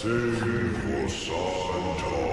Sing for Santa.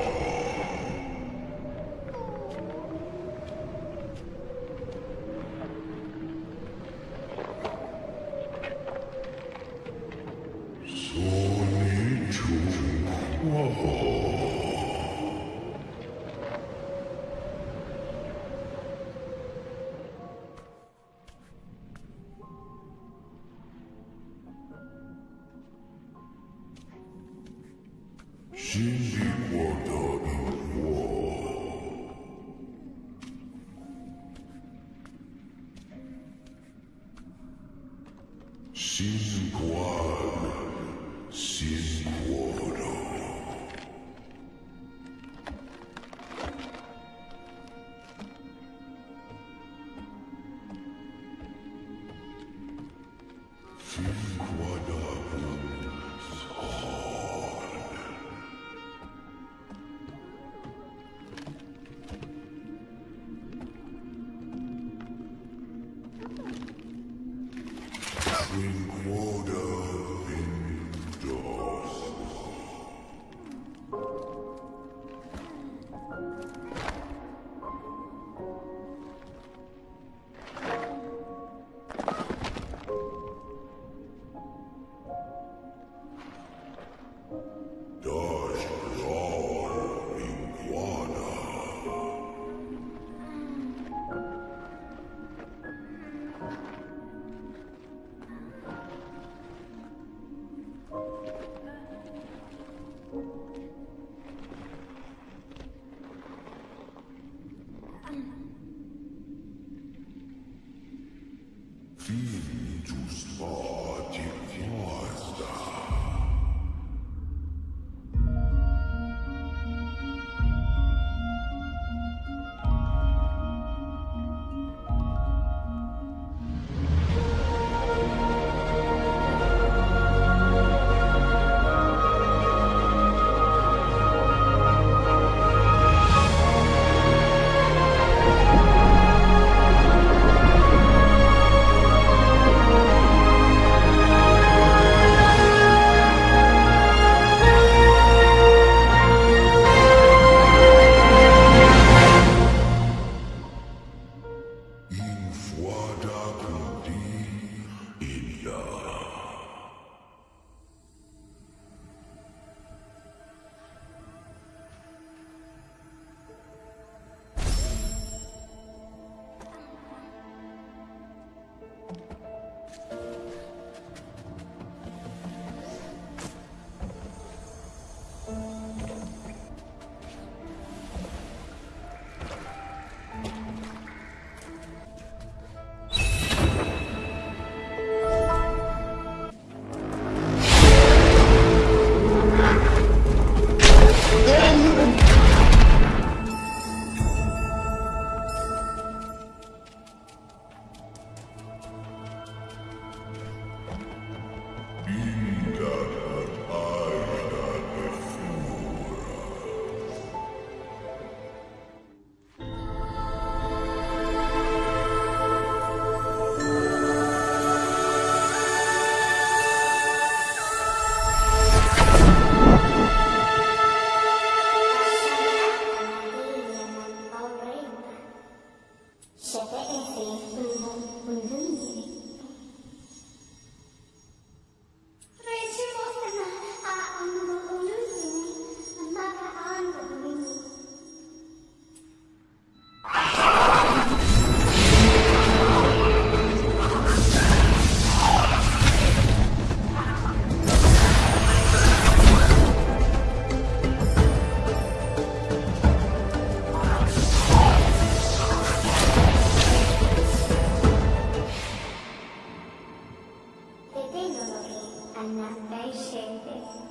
Che Anna